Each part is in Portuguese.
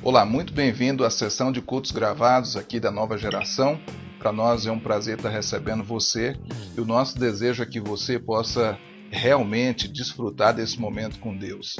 Olá, muito bem-vindo à sessão de cultos gravados aqui da nova geração. Para nós é um prazer estar recebendo você e o nosso desejo é que você possa realmente desfrutar desse momento com Deus.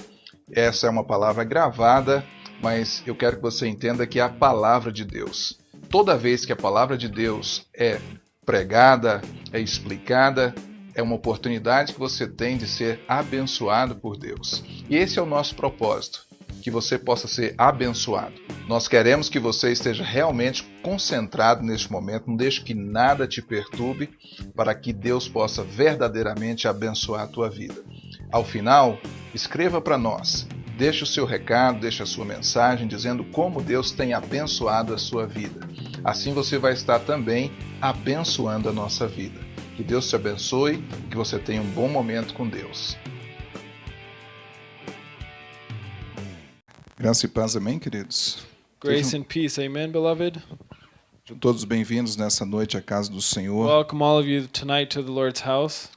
Essa é uma palavra gravada, mas eu quero que você entenda que é a palavra de Deus. Toda vez que a palavra de Deus é pregada, é explicada, é uma oportunidade que você tem de ser abençoado por Deus. E esse é o nosso propósito que você possa ser abençoado. Nós queremos que você esteja realmente concentrado neste momento, não deixe que nada te perturbe, para que Deus possa verdadeiramente abençoar a tua vida. Ao final, escreva para nós, deixe o seu recado, deixe a sua mensagem dizendo como Deus tem abençoado a sua vida. Assim você vai estar também abençoando a nossa vida. Que Deus te abençoe, que você tenha um bom momento com Deus. Graça e paz, amém, queridos? Grace and peace. Amen, beloved. todos bem-vindos nessa noite à casa do Senhor. Welcome all of you tonight to the Lord's house.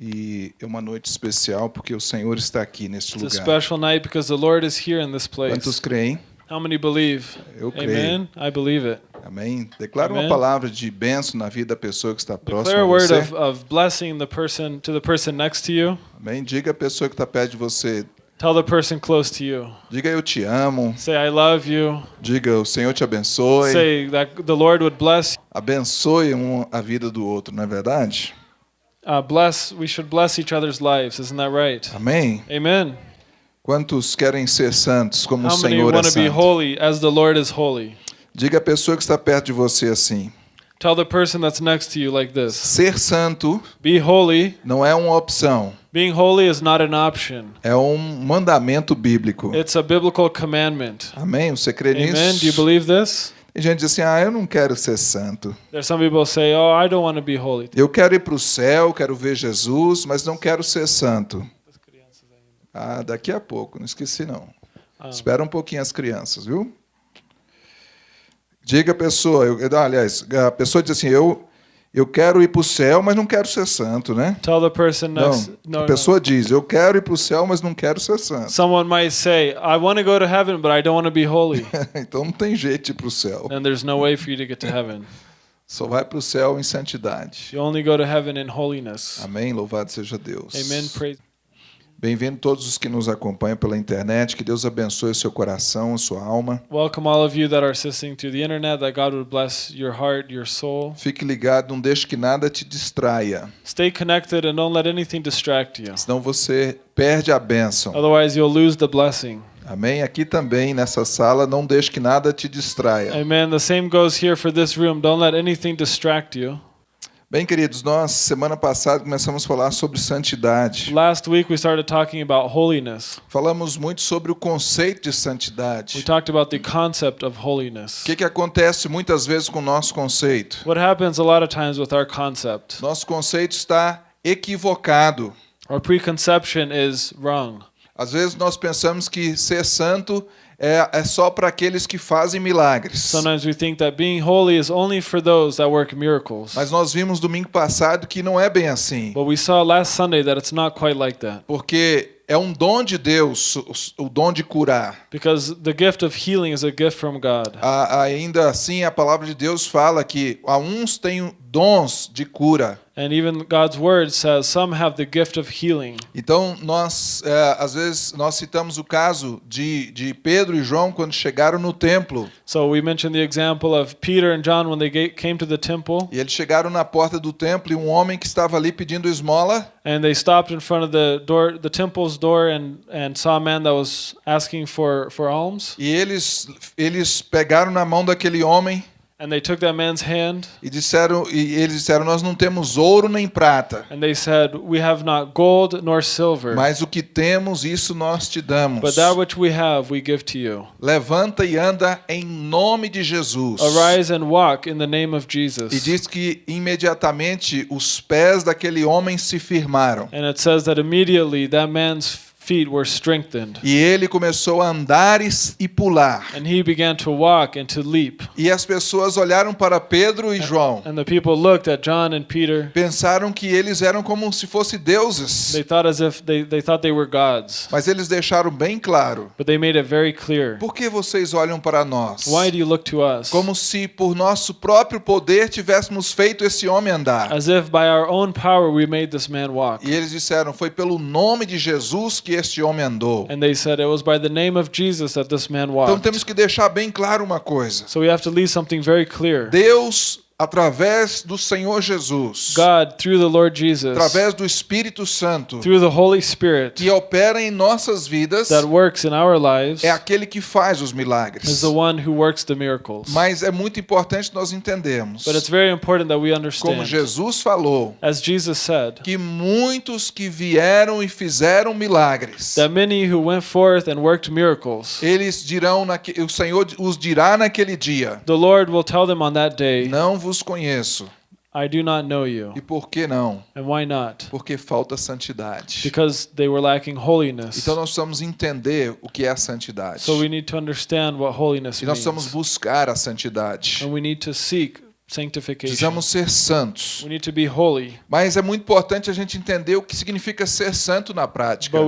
E é uma noite especial porque o Senhor está aqui neste It's a lugar. special night because the Lord is here in this Quantos place. creem? How many believe? Eu creio. Amen. I believe it. Amém? Declara uma palavra de bênção na vida da pessoa que está próxima Declare a a word você. of, of blessing the person to the person next to you. Amém? Diga à pessoa que está perto de você. Tell the person close to you. Diga eu te amo. Say I love you. Diga o Senhor te abençoe. Say that the Lord would bless. Abençoe um a vida do outro, não é verdade? Uh, bless. We should bless each other's lives. Isn't that right? Amém? Amen. Quantos querem ser santos como o How many Senhor é want to be santo? holy as the Lord is holy? Diga à pessoa que está perto de você assim: Tell the person that's next to you like this. ser santo Be holy. não é uma opção, Being holy is not an option. é um mandamento bíblico. It's a biblical commandment. Amém? Você crê Amen. Do you nisso? believe this? Tem gente que diz assim: ah, eu não quero ser santo. There's some people say, "Oh, I don't want to be holy." Eu quero ir para o céu, quero ver Jesus, mas não quero ser santo. Ah, daqui a pouco, não esqueci não. Ah. Espera um pouquinho as crianças, viu? Diga a pessoa, eu- aliás, a pessoa diz assim: eu, eu quero ir para o céu, mas não quero ser santo, né? Tell the person next. Não, No, a pessoa diz: eu quero ir para o céu, mas não quero ser no. santo. Someone might say, "I want to go to heaven, but I don't want to be holy." então não tem jeito de ir para o céu. then there's no way for you to get to heaven. Só vai para o céu em santidade. You only go to heaven in holiness. Amém? Louvado seja Deus. Amen. Praise. Bem-vindo todos os que nos acompanham pela internet. Que Deus abençoe o seu coração, a sua alma. Welcome all of you that are assisting through the internet. That God would bless your heart, your soul. Fique ligado, não deixe que nada te distraia, Stay connected and don't let anything distract you. senão você perde a bênção. Otherwise, you'll lose the blessing. Amém? Aqui também, nessa sala, não deixe que nada te distraia. Amen. The same goes here for this room. Don't let anything distract you. Bem, queridos, nós, semana passada, começamos a falar sobre santidade. Last week we started talking about holiness. Falamos muito sobre o conceito de We santidade. talked about the concept of holiness. O que, que acontece muitas vezes com o nosso conceito? What happens a lot of times with our concept? Nosso conceito está equivocado. Our preconception is wrong. Às vezes nós pensamos que ser santo é, é só para aqueles que fazem milagres. Sometimes we think that being holy is only for those that work miracles. Mas nós vimos domingo passado que não é bem assim. But we saw last Sunday that it's not quite like that. Porque é um dom de Deus, o- dom de curar. Because the gift of healing is a gift from God. Ainda assim, a palavra de Deus fala que a uns têm dons de cura. And even God's word says some have the gift of healing. Então, nós, é, às vezes, nós citamos o caso de, de Pedro e João quando chegaram no templo. So we mentioned the example of Peter and John when they came to the temple E eles chegaram na porta do templo e um homem que estava ali pedindo esmola, and they stopped in front of the door, the temple's door, and, and saw a man that was asking for, for alms. e eles, eles pegaram na mão daquele homem And they took that man's hand e disseram, e eles disseram, nós não temos ouro nem prata, and they said, We have not gold nor silver, mas o que temos, isso nós te damos. but that which we have we give to you. Levanta e anda em nome de Jesus. Arise and walk in the name of E Jesus. diz que imediatamente os pés daquele homem se firmaram. And it says that immediately that man's feet were strengthened. E ele começou a andar e, pular. And he began to walk and to leap. E as pessoas olharam para Pedro e João. And the people looked at John and Peter. Pensaram que eles eram como se fossem deuses. They thought as if they, they thought they were gods. Mas eles deixaram bem claro. But they made it very clear. Por que vocês olham para nós? Why do you look to us? Como se por nosso próprio poder tivéssemos feito esse homem andar. As if by our own power we made this man walk. E eles disseram: Foi pelo nome de Jesus que este homem andou. And they said it was by the name of Jesus that this man Então walked. temos que deixar bem claro uma coisa. So we have to leave something very clear. Deus, através do Senhor Jesus, God, through the Lord Jesus, através do Espírito Santo, through the Holy Spirit que opera em nossas vidas, that works in our lives, é aquele que faz os is milagres. the one who works the miracles. Mas é muito importante nós entendermos, But it's very important that we como understand, Jesus falou, as Jesus said, que muitos que vieram e fizeram milagres, that many who went forth and worked miracles, eles dirão, naque- o Senhor os dirá naquele dia: the Lord will tell them on that day, Não vos conheço. I do not know you. E por que não? And why not? Porque falta santidade. Because they were lacking holiness. Então nós precisamos entender o que é a santidade. So we need to understand what holiness E nós precisamos means. buscar a santidade. And we need to seek. Precisamos ser santos. We need to be holy. Mas é muito importante a gente entender o que significa ser santo na prática.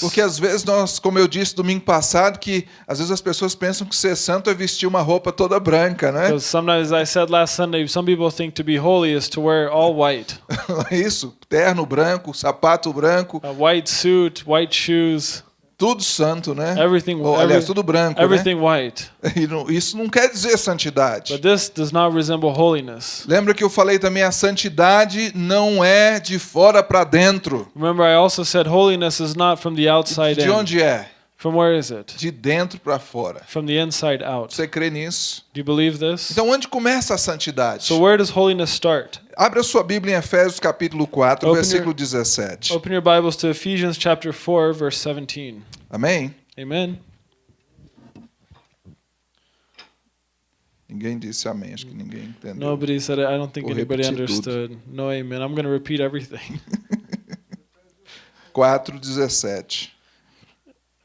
Porque às vezes nós, como eu disse domingo passado, que às vezes as pessoas pensam que ser santo é vestir uma roupa toda branca, né? Sometimes I said last Sunday, some people think to be holy is to wear all white. Isso, terno branco, sapato branco, A white suit, white shoes, tudo santo, né? everything, Ou, aliás, every- tudo branco, everything white. né? E não- isso não quer dizer santidade. But this does not resemble holiness. Lembra que eu falei também a santidade não é de fora para dentro. Remember, I also said holiness is not from the outside De in. onde é? From where is it? De dentro para fora. From the inside out. Você crê nisso? Do you believe this? Então onde começa a santidade? So where does holiness start? Abra sua Bíblia em Efésios capítulo 4, Open versículo your- 17. Open your Bibles to Ephesians chapter 4, verse 17. Amém? Amen. Ninguém disse amém, acho que ninguém entendeu. Nobody said it. I don't think Vou anybody repetir tudo. understood. No amen. I'm going to repeat everything. 4, 17.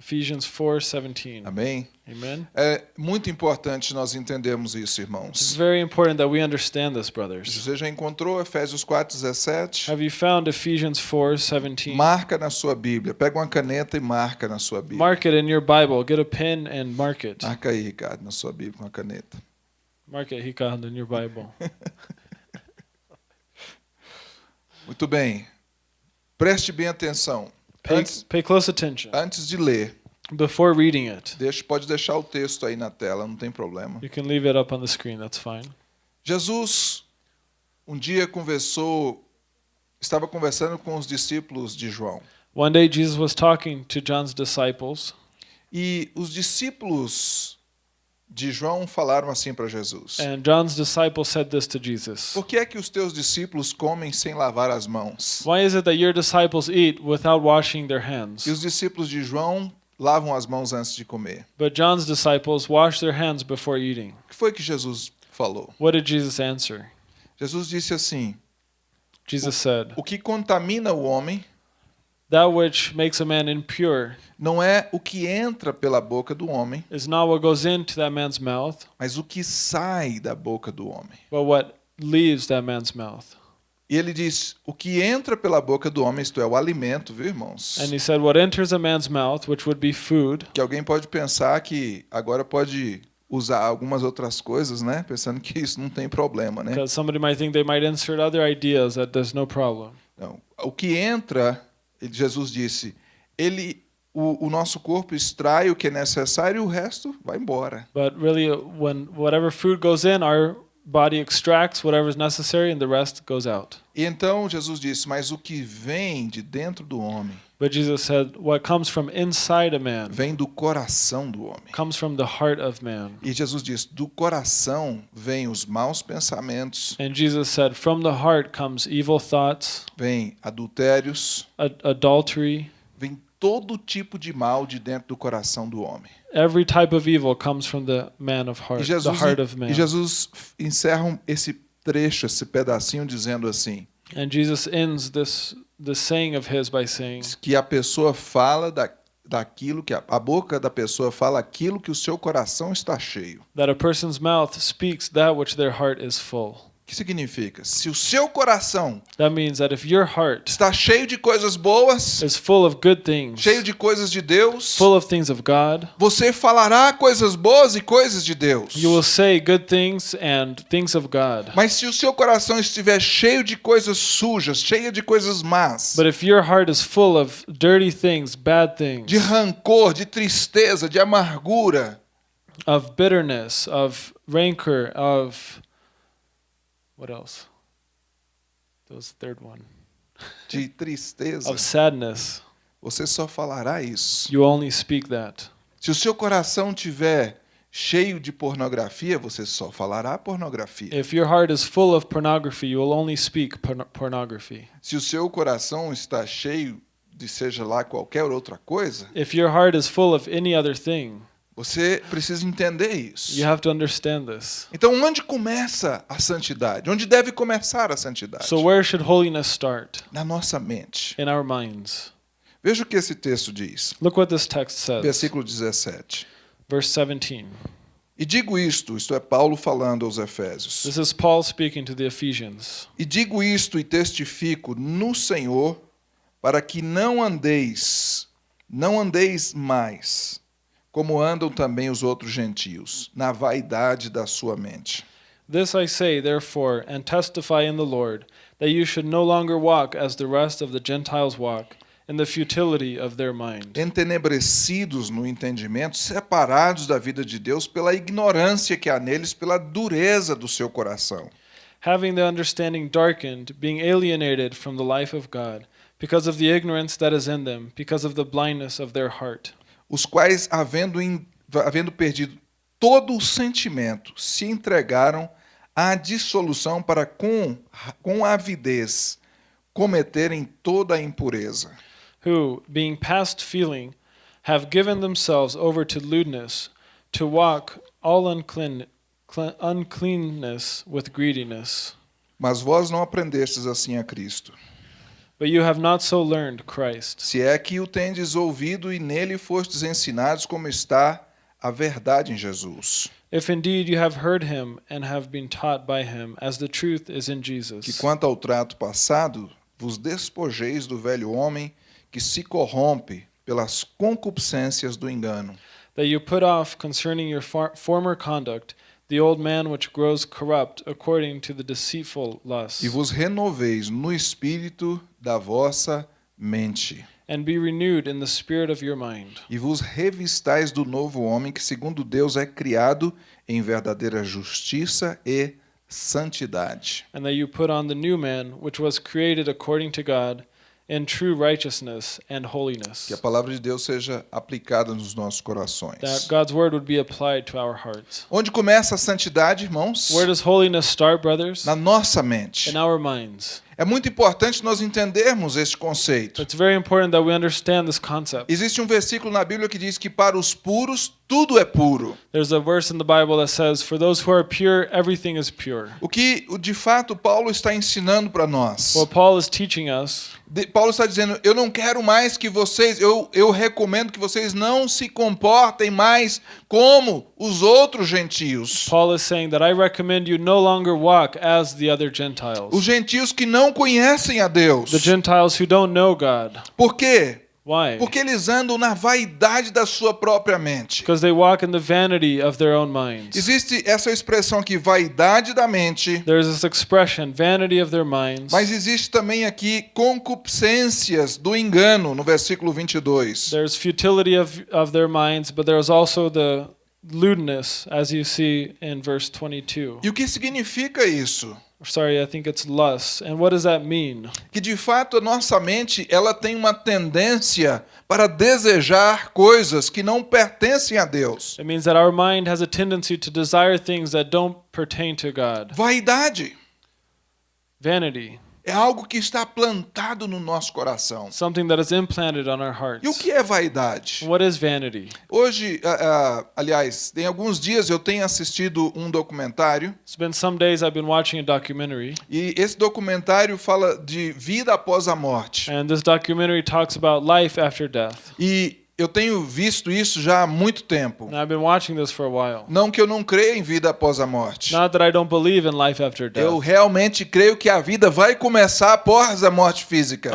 Ephesians 4, 17. Amém? Amen. É muito importante nós entendermos isso, It's irmãos. very important that we understand this, brothers. Você já encontrou Efésios 4, 17? Have you found Ephesians 4, 17? Marca na sua Bíblia. Pega uma caneta e marca na sua Bíblia. Mark it in your Bible. Get a pen and mark it. Marca aí, Ricardo, na sua Bíblia com a caneta. Mark it, Hikand, in your Bible. Muito bem. Preste bem atenção. Pay, Antes, pay close attention antes de ler, before reading it. deixa, pode deixar o texto aí na tela, não tem problema. You can leave it up on the screen. That's fine. Jesus um dia conversou, estava conversando com os discípulos de João. One day, Jesus was talking to John's disciples, E os discípulos de João falaram assim para Jesus: and John's disciples said this to Jesus Por que é que os teus discípulos comem sem lavar as mãos? Why is it that your disciples eat without washing their hands? E os discípulos de João lavam as mãos antes de comer. But John's disciples wash their hands before eating. O que foi que Jesus falou? What did Jesus answer? Jesus disse assim: Jesus said, O que contamina o homem That which makes a man impure não é o que entra pela boca do homem, is not what goes into that man's mouth, mas o que sai da boca do homem. but what leaves that man's mouth. E ele diz: o que entra pela boca do homem, isto é, o alimento, viu, irmãos? And he said, What enters a man's mouth, which would be food, Que alguém pode pensar que agora pode usar algumas outras coisas, né? Pensando que isso não tem problema, né? because somebody might think they might insert other ideas that there's no problem. Não. O que entra, Jesus disse, ele, o, o nosso corpo extrai o que é necessário e o resto vai embora. But really, uh, when whatever food goes in, our body extracts whatever is necessary and the rest goes out. E então Jesus disse, mas o que vem de dentro do homem, But Jesus said, What comes from inside a man vem do coração do homem. comes from the heart of man. E Jesus diz, do coração vêm os maus pensamentos, And Jesus said, From the heart comes evil thoughts, vem adultérios, ad- adultery, vem todo tipo de mal de dentro do coração do homem. every type of evil comes from the man of E heart, the Jesus, heart of man. e Jesus encerra esse trecho, esse pedacinho, dizendo assim: And Jesus ends this the saying of his by saying que a pessoa fala da, daquilo que a, a boca da pessoa fala aquilo que o seu coração está cheio. that a person's mouth speaks that which their heart is full. Que significa? Se o seu coração That means that if your heart está cheio de coisas boas, is full of good things, cheio de coisas de Deus, full of things of God, você falará coisas boas e coisas de Deus. you will say good things and things of God. Mas se o seu coração estiver cheio de coisas sujas, cheio de coisas más, But if your heart is full of dirty things, bad things, de rancor, de tristeza, de amargura, of bitterness, of rancor, of what else? That was the third one. de tristeza, Of sadness, você só falará isso. you only speak that. Se o seu coração tiver cheio de pornografia, você só falará pornografia. If your heart is full of pornography, you will only speak porn- pornography. Se o seu coração está cheio de seja lá qualquer outra coisa, If your heart is full of any other thing, você precisa entender isso. you have to understand this. Então, onde começa a santidade? Onde deve começar a santidade? So, where should holiness start? Na nossa mente. In our minds. Veja o que esse texto diz. Look what this text says. Versículo 17. Verse 17. E digo isto, isto é Paulo falando aos Efésios. This is Paul speaking to the Ephesians. E digo isto e testifico no Senhor, para que não andeis, não andeis mais, como andam também os outros gentios, na vaidade da sua mente. This I say, therefore, and testify in the Lord, that you should no longer walk as the rest of the Gentiles walk, in the futility of their mind, Entenebrecidos no entendimento, separados da vida de Deus pela ignorância que há neles, pela dureza do seu coração. having the understanding darkened, being alienated from the life of God, because of the ignorance that is in them, because of the blindness of their heart. Os quais, havendo, havendo perdido todo o sentimento, se entregaram à dissolução para com, com avidez cometerem toda a impureza. who, being past feeling, have given themselves over to lewdness, to walk all unclean, cle- uncleanness with greediness. Mas vós não aprendestes assim a Cristo. But you have not so learned Christ, Se é que o tendes ouvido e nele fostes ensinados como está a verdade em Jesus. if indeed you have heard him and have been taught by him, as the truth is in Que Jesus. quanto ao trato passado, vos despojeis do velho homem que se corrompe pelas concupiscências do engano. That you put off concerning your for- former conduct the old man which grows corrupt according to the deceitful lusts, E vos renoveis no espírito da vossa mente. and be renewed in the spirit of your mind. E vos revistais do novo homem que, segundo Deus, é criado em verdadeira justiça e santidade. and that you put on the new man, which was created according to God, in true righteousness and holiness. Que a palavra de Deus seja aplicada nos nossos That corações. God's word would be applied to our hearts. Onde começa a santidade, irmãos? Where does holiness start, brothers? Na nossa mente. In our minds. É muito importante nós entendermos este conceito. It's very important that we understand this concept. Existe um versículo na Bíblia que diz que para os puros tudo é puro. There's a verse in the Bible that says, For those who are pure, everything is pure. O que de fato Paulo está ensinando para nós. What Paul is teaching us De- Paulo está dizendo: Eu não quero mais que vocês, eu, eu recomendo que vocês não se comportem mais como os outros gentios. Paul is saying that I recommend you no longer walk as the other Os Gentiles. gentios que não conhecem a Deus. The Gentiles who don't know God. Por quê? Why? Porque eles andam na vaidade da sua própria mente. Because they walk in the vanity of their own minds. Existe essa expressão aqui, vaidade da mente, There's this expression, vanity of their minds. mas existe também aqui concupiscências do engano, no versículo 22. There's futility of, of their minds, but there's also the lewdness, as you see in verse 22. E o que significa isso? Sorry, I think it's lust. And what does that mean? Que de fato a nossa mente ela tem uma tendência para desejar coisas que não pertencem a Deus. It means that our mind has a tendency to desire things that don't pertain to God. Vaidade. Vanity. É algo que está plantado no nosso coração. something that is implanted on our hearts. E o que é vaidade? What is vanity? Hoje, ah, ah, aliás, tem alguns dias eu tenho assistido um documentário It's been some days I've been watching a documentary, e esse documentário fala de vida após a morte. and this documentary talks about life after death. E eu tenho visto isso já há muito tempo. And I've been watching this for a while. Não que eu não creia em vida após a morte. Not that I don't believe in life after Eu realmente creio que a vida vai começar após a morte física.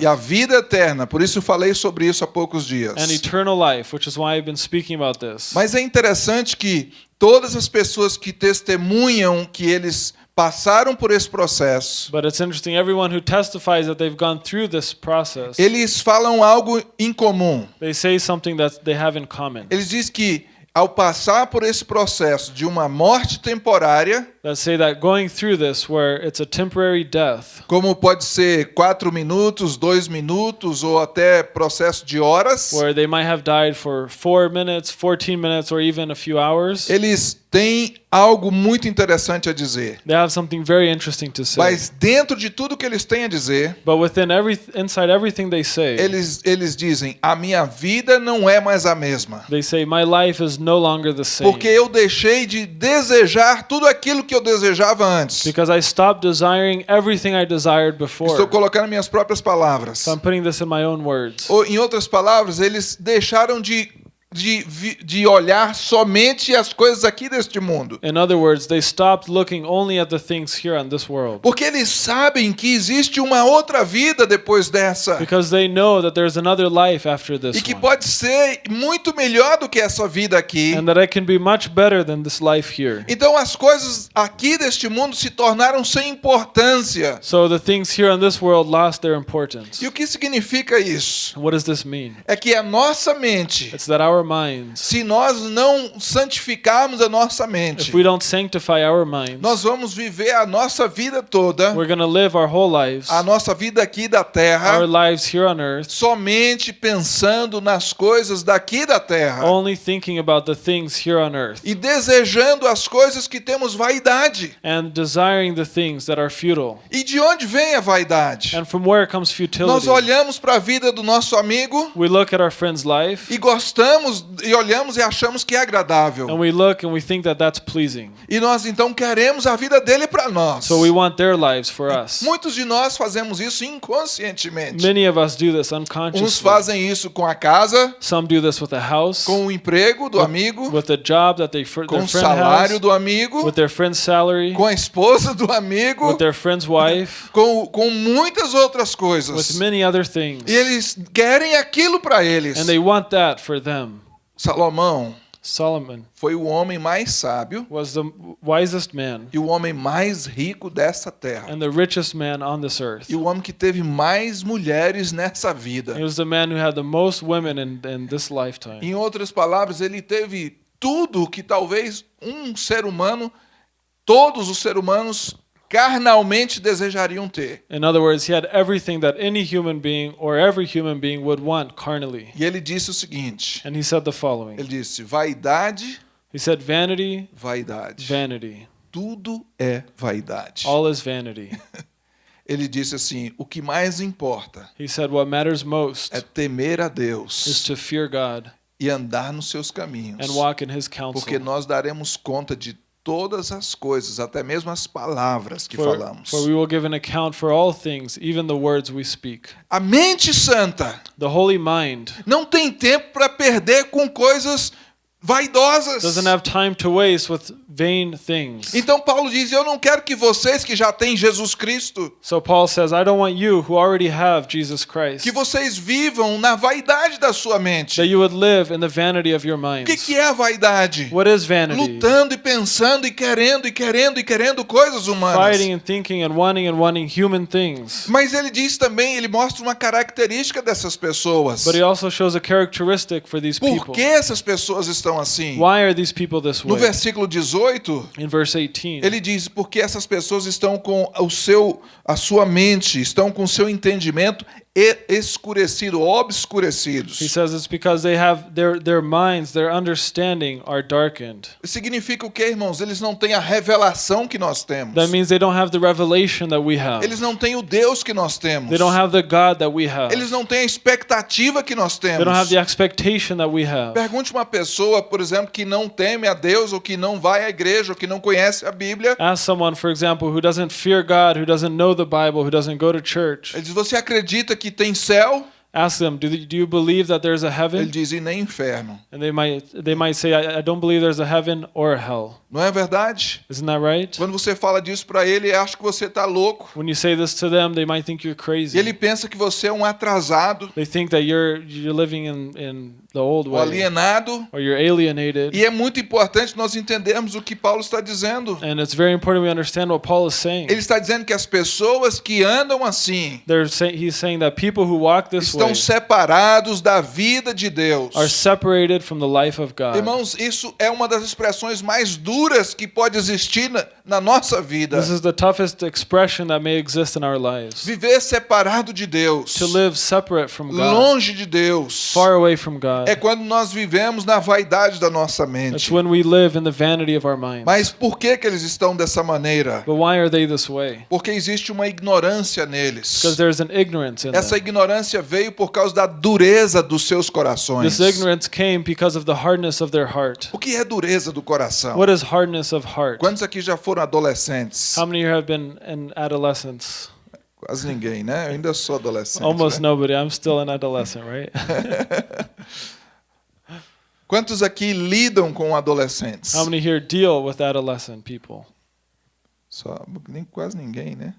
E a vida eterna, por isso falei sobre isso há poucos dias. And eternal life, which is why I've been speaking about this. Mas é interessante que todas as pessoas que testemunham que eles passaram por esse processo, But it's interesting, everyone who testifies that they've gone through this process, eles falam algo em comum. they say something that they have in common. Eles dizem que ao passar por esse processo de uma morte temporária, That say that going through this, where it's a temporary death, como pode ser quatro minutos, dois minutos ou até processo de horas, where they might have died for four minutes, 14 minutes, or even a few hours, eles têm algo muito interessante a dizer. they have something very interesting to say. Mas dentro de tudo que eles têm a dizer, But within every, inside everything they say, eles, eles dizem: a minha vida não é mais a mesma. they say, My life is no longer the same. Porque eu deixei de desejar tudo aquilo que eu desejava antes. Because I stopped desiring everything I desired Estou before. colocando minhas próprias palavras. So I'm putting this in my own words. Ou, em outras palavras, eles deixaram de, de, de olhar somente as coisas aqui deste mundo. In other words, they stopped looking only at the things here on this world. Porque eles sabem que existe uma outra vida depois dessa. Because they know that there's another life after E this que one. pode ser muito melhor do que essa vida aqui. And that it can be much better than this life here. Então as coisas aqui deste mundo se tornaram sem importância. So the things here on this world lost their importance. E o que significa isso? What does this mean? É que a nossa mente, It's that our minds, se nós não santificarmos a nossa mente, if we don't sanctify our minds, nós vamos viver a nossa vida toda, we're going to live our whole lives, a nossa vida aqui da our terra, lives here on earth, somente pensando nas coisas daqui da terra only thinking about the things here on earth e desejando as coisas que temos vaidade. and desiring the things that are futile. E de onde vem a vaidade? And from where comes Nós futility? olhamos para a vida do nosso amigo We look at our friend's life e gostamos e olhamos e achamos que é agradável. and we look and we think that that's pleasing. E nós então queremos a vida dele para nós. So we want their lives for us. Muitos de nós fazemos isso inconscientemente. Many of us do this Uns unconsciously. fazem isso com a casa, Some do this with a house, com o emprego do amigo, with the job that they, com o salário has, do amigo, with their friend's salary, com a esposa do amigo, with their friend's wife, com, com muitas outras with coisas. many other things. E eles querem aquilo para eles. And they want that for them. Salomão Solomon foi o homem mais sábio was the wisest man e o homem mais rico dessa terra. and the richest man on this earth. E o homem que teve mais mulheres nessa He vida. was the man who had the most women in, in this lifetime. Em outras palavras, ele teve tudo que talvez um ser humano, todos os seres humanos, carnalmente desejariam ter. In other words, he had everything that any human being or every human being would want carnally. E ele disse o seguinte: And he said the following ele disse, vaidade, He said, Vanity, vaidade. vanity. Tudo é vaidade. All is vanity. Ele disse assim: o que mais importa He said, What matters most é temer a is Deus to fear God e andar nos seus caminhos. and walk in his Porque counsel. nós daremos conta de todas as coisas, até mesmo as palavras que For, falamos. for we will give an account for all things, even the words we speak. A mente santa The holy mind não tem tempo para perder com coisas vaidosas. doesn't have time to waste with vain things. Então Paulo diz: Eu não quero que vocês que já têm Jesus Cristo, So Paul says, I don't want you who already have Jesus Christ, que vocês vivam na vaidade da sua mente. that you would live in the vanity of your O que, minds. que é a vaidade? What is vanity? Lutando e pensando e querendo e querendo e querendo coisas humanas. Fighting and thinking and wanting and wanting human things. Mas ele diz também, ele mostra uma característica dessas pessoas. But he also shows a characteristic for these Por people. que essas pessoas estão assim? Why are these people this No versículo 18, In verse 18, ele diz: porque essas pessoas estão com o seu, a sua mente, estão com o seu entendimento escurecido, He obscurecidos. says it's because they have their their minds, their understanding are darkened. Significa o que, irmãos? Eles não têm a revelação que nós temos. That means they don't have the revelation that we have. Eles não têm o Deus que nós temos. They don't have the God that we have. Eles não têm a expectativa que nós They don't have temos. the expectation that we have. Pergunte uma pessoa, por exemplo, que não teme a Deus ou que não vai à igreja ou que não conhece a Bíblia. Ask someone, for example, who doesn't fear God, who doesn't know the Bible, who doesn't go to church. Ele diz: Você acredita que tem céu? Ask them, do, do you believe that there's a Ele heaven? diz: E nem inferno. And they might they might say, I, I don't believe there's a heaven or a hell. Não é verdade? Isn't that right? Quando você fala disso para ele, ele acha que você está louco. When you say this to them, they might think you're crazy. ele pensa que você é um atrasado, They think that you're you're living in, in the old way alienado. or you're alienated. E é muito importante nós entendermos o que Paulo está dizendo. And it's very important we understand what Paul is saying. Ele está dizendo que as pessoas que andam assim They're say, he's saying that people who walk this way estão separados da vida de Deus. are separated from the life of God. Irmãos, isso é uma das expressões mais duras que pode existir na, na nossa vida. This is the toughest expression that may exist in our lives. Viver separado de Deus, To live separate from God, longe de Deus, far away from God. é quando nós vivemos na vaidade da nossa mente. when we live in the vanity of our minds. Mas por que, que eles estão dessa maneira? But why are they this way? Porque existe uma ignorância neles. Because there's an ignorance in Essa them. ignorância veio por causa da dureza dos seus corações. This ignorance came because of the hardness of their heart. O que é dureza do coração? What is hardness of heart? Quantos aqui já foram adolescentes? How many have been in adolescence? Quase ninguém, né? Eu ainda sou adolescente. Almost né? nobody. I'm still an adolescent, right? Quantos aqui lidam com adolescentes? How many here deal with adolescent people? Só, nem quase ninguém, né?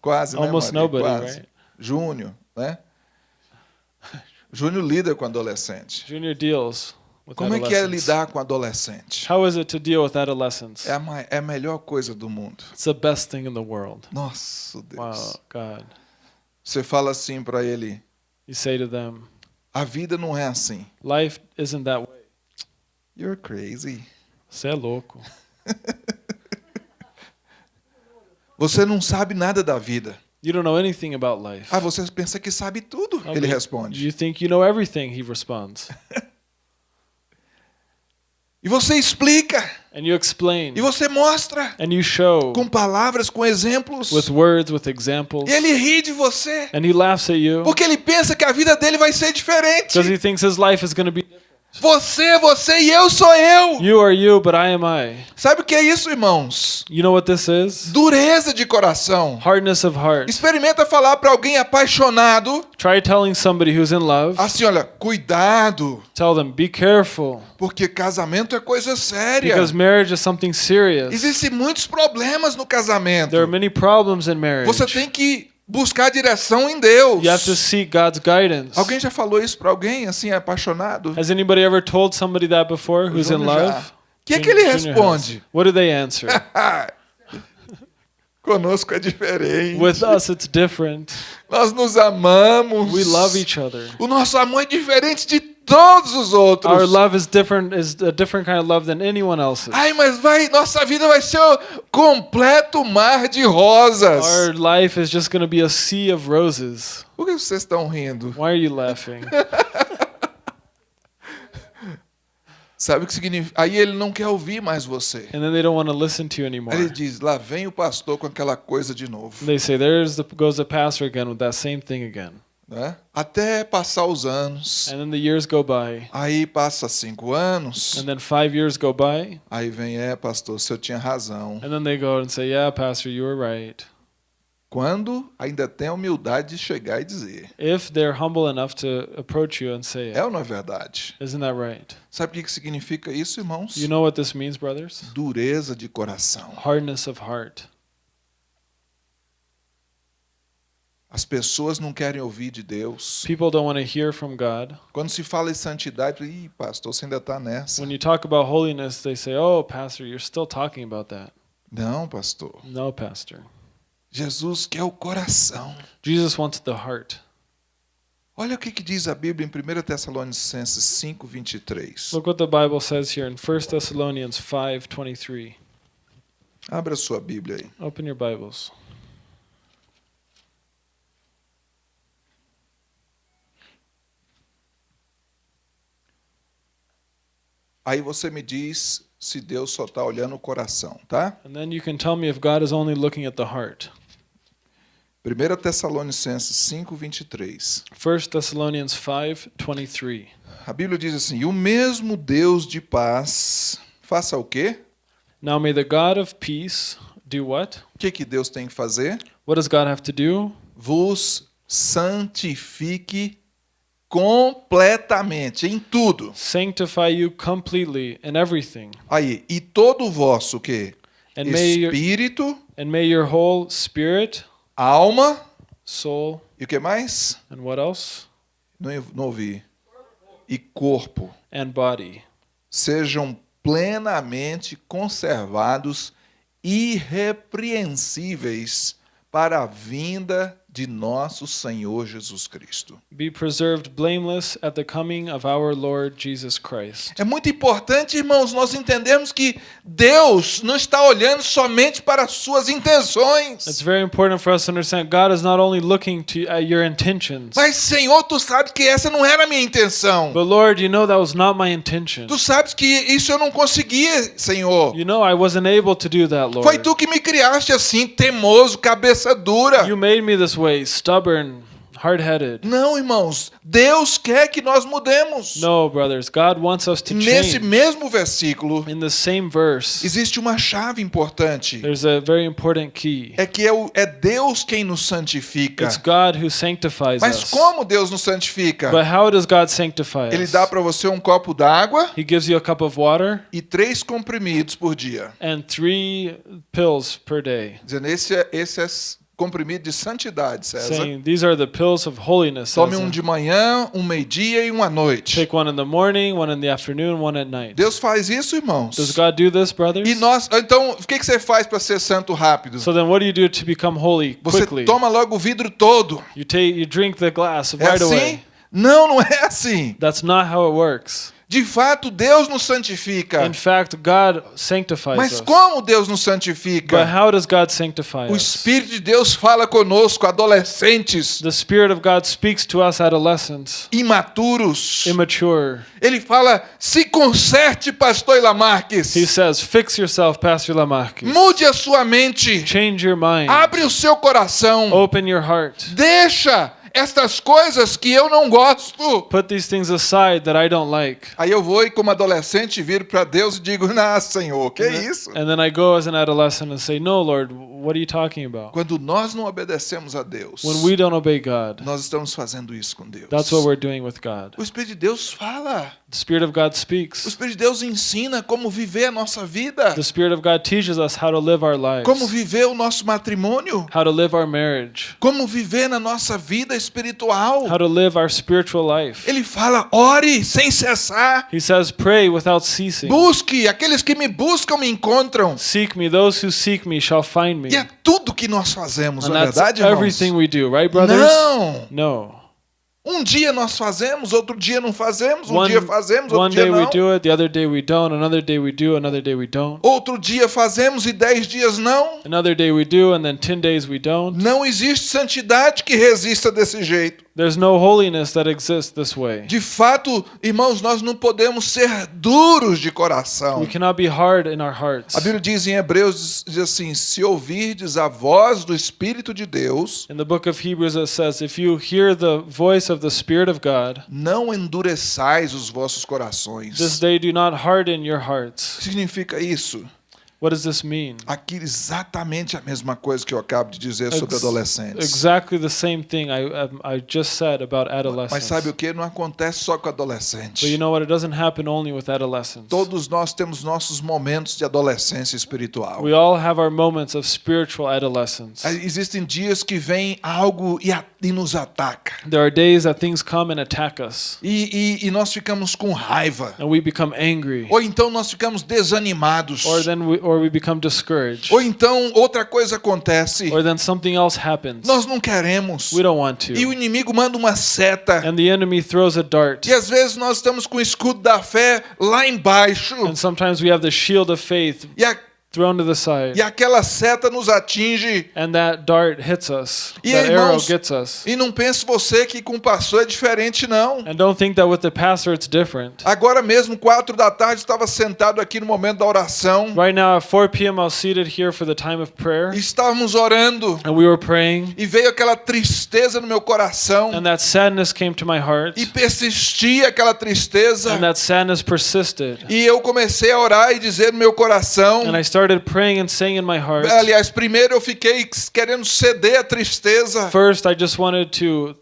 Quase, Almost né, nobody, Quase. right? Júnior, né? Júnior lida com adolescente. Junior deals Como é que é lidar com adolescente? How is it to deal with adolescents? É a, ma- é a melhor coisa do mundo. It's the best thing in the world. Nossa, Deus. Wow, God. Você fala assim pra ele: You say to them, a vida não é assim. life isn't that way. You're crazy. Você é louco. Você não sabe nada da vida. You don't know anything about life. Ah, você pensa que sabe tudo. Ele responde. You think you know everything, he responds. E você explica. And you explain. E você mostra. And you show Com palavras, com exemplos. with words, with examples. E ele ri de você. And he laughs at you Porque ele pensa que a vida dele vai ser diferente. because he thinks his life is going to be Você, você e eu sou eu. you are you, but I am I. Sabe o que é isso, irmãos? You know what this is? Dureza de coração. Hardness of heart. Experimenta falar para alguém apaixonado Try telling somebody who's in love, assim, olha, cuidado, tell them, be careful, porque casamento é coisa séria. because marriage is something serious. Existem muitos problemas no casamento. There are many problems in marriage. Você tem que buscar direção em Deus. You have to seek God's guidance. Alguém já falou isso para alguém assim apaixonado? Has anybody ever told somebody that before who's in já. love? O que é que ele responde? What do they answer? Conosco é diferente. With us, it's different. Nós nos amamos. We love each other. O nosso amor é diferente de todos os outros. Our love is different. Is a different kind of love than anyone else's. Ai, mas vai, nossa vida vai ser um completo mar de rosas. Our life is just going to be a sea of roses. Por que vocês estão rindo? Why are you laughing? Sabe o que significa? Aí ele não quer ouvir mais você. And then they don't want to listen to you anymore. Aí ele diz: lá vem o pastor com aquela coisa de novo. They say, "There's the goes the pastor again with that same thing again." Né? Até passar os anos. And then the years go by, Aí passa cinco anos. and then five years go by, Aí vem, é, pastor, o senhor tinha razão. and then they go and say, "Yeah, pastor, you were right." Quando ainda tem a humildade de chegar e dizer. If they're humble enough to approach you and say É ou não é verdade? isn't that right? Sabe o que que significa isso, irmãos? You know what this means, brothers? Dureza de coração. Hardness of heart. As pessoas não querem ouvir de Deus. People don't want to hear from God. Quando se fala em santidade, ih, pastor, você ainda está nessa. When you talk about holiness, they say, "Oh, pastor, you're still talking about that." Não, pastor. No, pastor. Jesus quer o coração. Jesus wants the heart. Olha o que, que diz a Bíblia em 1 Tessalonicenses 5, 23. Look what the Bible says here in 1 Thessalonians 5:23. Abra sua Bíblia aí. Open your Bibles. Aí você me diz se Deus só está olhando o coração, tá? And then you can tell me if God is only looking at the heart. 1 Tessalonicenses 5, 23. 1 Thessalonians 5:23. A Bíblia diz assim: E o mesmo Deus de paz faça o quê? Now may the God of peace do what? O que, que Deus tem que fazer? What does God have to do? Vos santifique completamente, em tudo. Sanctify you completely in everything. Aí, e todo o vosso? And your, Espírito, and may your whole spirit, alma soul, e o que mais? and what else? Não, não ouvi. E corpo And body sejam plenamente conservados, irrepreensíveis para a vinda de nosso Senhor Jesus Cristo. be preserved blameless at the coming of our Lord Jesus Christ. É muito importante, irmãos, nós entendermos que Deus não está olhando somente para as suas It's intenções. very important for us to understand God is not only looking to at your intentions, Mas, Senhor, tu sabes que essa não era a minha intenção. but Lord, you know that was not my intention. Tu sabes que isso eu não conseguia, Senhor. You know I wasn't able to do that, Lord. Foi tu que me criaste assim, teimoso, cabeça dura. You made me this way, stubborn, hard-headed. Não, irmãos, Deus quer que nós mudemos. No, brothers, God wants us to Nesse change. mesmo versículo, In the same verse, existe uma chave importante. there's a very important key. É que é, o- é Deus quem nos santifica. It's God who sanctifies Mas us. como Deus nos santifica? But how does God sanctify Ele us? dá para você um copo d'água He gives you a cup of water e três comprimidos por dia. and three pills per day, Dizendo, esse é, esse é comprimido de santidade, César. saying these are the pills of holiness. Tome César. um de manhã, um meio-dia e um à noite. Take one in the morning, one in the afternoon, one at night. Deus faz isso, irmãos. Does God do this, brothers? E nós, então, o que, que você faz para ser santo rápido? So then, what do you do to become holy Você quickly? toma logo o vidro todo. You take, you drink the glass É right assim? away. Não, não é assim. That's not how it works. De fato, Deus nos santifica. In fact, God sanctifies Mas como Deus nos But santifica? how does God sanctify O us? Espírito de Deus fala conosco, adolescentes, The Spirit of God speaks to us adolescents, imaturos. immature. Ele fala: se conserte, pastor Ilamarques. He says, Fix yourself, Pastor Lamarck. Mude a sua mente. Change your mind. Abre o seu coração. Open your heart. Deixa estas coisas que eu não gosto. Put these things aside that I don't like. Aí eu vou e como adolescente viro para Deus e digo: "Não, Senhor, que isso?" And then I go as an adolescent and say, No, Lord, what are you talking about? Quando nós não obedecemos a Deus, When we don't obey God, nós estamos fazendo isso com Deus. that's what we're doing with God. O Espírito de Deus fala. The Spirit of God O speaks. Espírito de Deus ensina como viver a nossa vida, The Spirit of God teaches us how to live our lives, como viver o nosso matrimônio, how to live our marriage, como viver na nossa vida espiritual. how to live our spiritual life. Ele fala: ore sem cessar. He says, Pray without ceasing. Busque, aqueles que me buscam me encontram. Seek me, those who seek me shall find me. E é tudo que nós fazemos, And não é that's verdade, irmãos? everything we do, right, brothers? Não! No. Um dia nós fazemos, outro dia não fazemos, um One, dia fazemos, outro dia day we não. do it, the other day we don't, another day we do, another day we don't. Outro dia fazemos e dez dias não. Another day we do, and then 10 days we don't. Não existe santidade que resista desse jeito. There's no holiness that exists this way. De fato, irmãos, nós não podemos ser duros de coração. We cannot be hard in our hearts. A Bíblia diz em Hebreus diz assim: se ouvirdes a voz do Espírito de Deus, In the book of Hebrews, it says, If you hear the voice of the Spirit of God, não endureçais os vossos corações. this day do not harden your hearts. O que significa isso? What does this mean? Aqui exatamente a mesma coisa que eu acabo de dizer sobre Ex- adolescentes. Exactly the same thing I, I just said about Mas adolescents. sabe o que? Não acontece só com adolescente. But you know what? It doesn't happen only with adolescents. Todos nós temos nossos momentos de adolescência espiritual. We all have our moments of spiritual adolescence. Aí Existem dias que vem algo e, a- e nos ataca. There are days that things come and attack us, E, e- e nós ficamos com raiva. and we become angry, Ou então nós ficamos desanimados. or then we, or we become discouraged, Ou então outra coisa acontece. or then something else happens. Nós não queremos. We don't want E o to, inimigo manda uma seta. and the enemy throws a dart. E às vezes nós estamos com o escudo da fé lá embaixo. And sometimes we have the shield of faith E a- thrown to the side, e aquela seta nos atinge. and that dart hits us. E that aí, arrow irmãos, gets us. E não pense você que com o pastor é diferente, não. And don't think that with the pastor it's different. Agora mesmo, quatro da tarde, estava sentado aqui no momento da oração. Right now at 4 p.m. I was seated here for the time of prayer, E estávamos orando. and we were praying, E veio aquela tristeza no meu coração. and that sadness came to my heart, E persistia aquela tristeza. and that sadness persisted. E eu comecei a orar e dizer no meu coração. And I started praying and saying in my heart. Aliás, primeiro eu fiquei querendo ceder a tristeza. First, I just wanted to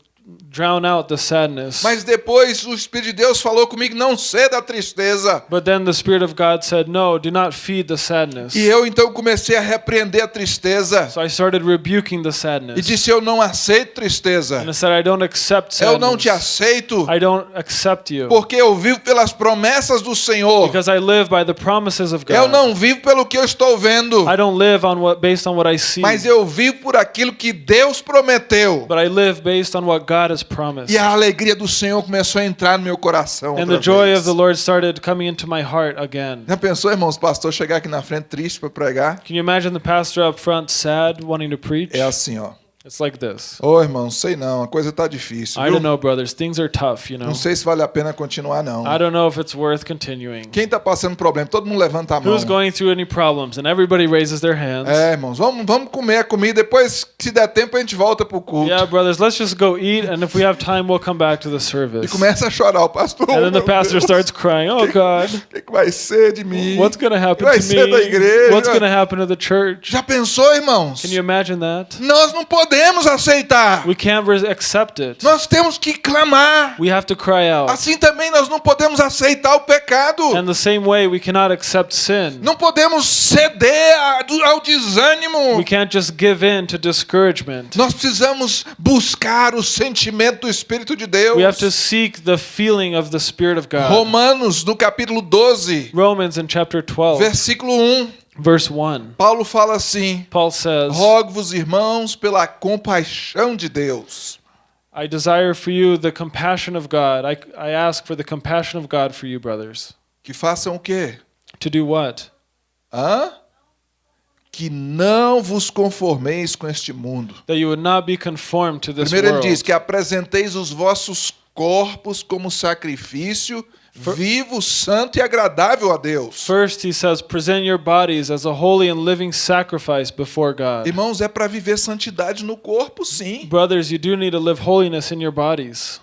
drown out the sadness. Mas depois o Espírito de Deus falou comigo: não ceda a tristeza. But then the Spirit of God said, No, do not feed the sadness. E eu então comecei a repreender a tristeza. So I started rebuking the E sadness. disse: Eu não aceito tristeza. And I said, I don't accept Eu não te sadness. aceito. I don't accept you. Porque eu vivo pelas promessas do Senhor. Because I live by the promises of Eu God. não vivo pelo que eu estou vendo. I don't live on what based on what I see. Mas eu vivo por aquilo que Deus prometeu. But I live based on what God has promised. E a alegria do Senhor começou a entrar no meu coração. And the joy vez. of the Lord started coming into my heart again. Já pensou, irmãos, pastor chegar aqui na frente triste para pregar? Can you imagine the pastor up front sad, wanting to preach? É assim, ó. It's like this. Ô, irmão, sei não, a coisa tá difícil. I viu? don't know, brothers. Things are tough, you know. Não sei se vale a pena continuar, não. I don't know if it's worth continuing. Quem tá passando problema? Todo mundo levanta a mão. Who's going through any problems? And everybody raises their hands. É, irmãos, vamos, vamos comer a comida. Depois, se der tempo, a gente volta pro culto. Yeah, brothers, let's just go eat, and if we have time, we'll come back to the E service. começa a chorar o pastor. And then the pastor Deus, starts crying, Oh, God, O que, que vai ser de mim? what's going to happen Vai to ser da me? igreja. What's going to happen to the church? Já pensou, irmãos? Can you imagine that? Nós não podemos aceitar. We can't res- accept it. Nós temos que clamar. We have to cry out. Assim também nós não podemos aceitar o pecado. And the same way, we cannot accept sin. Não podemos ceder ao desânimo. We can't just give in to discouragement. Nós precisamos buscar o sentimento do Espírito de Deus. We have to seek the feeling of the Spirit of God. Romanos, no capítulo 12, Romans in chapter 12, versículo 1, verse 1, Paulo fala assim: Paul says, Rogo-vos, irmãos, pela compaixão de Deus. I desire for you the compassion of God. I, I ask for the compassion of God for you, brothers. Que façam o quê? To do what? Hã? Que não vos conformeis com este mundo. That you would not be conformed to this Primeiro ele world. diz que apresenteis os vossos corpos como sacrifício vivo, santo e agradável a Deus. First, he says, present your bodies as a holy and living sacrifice before God. Irmãos, é para viver santidade no corpo, sim. Brothers, you do need to live holiness in your bodies.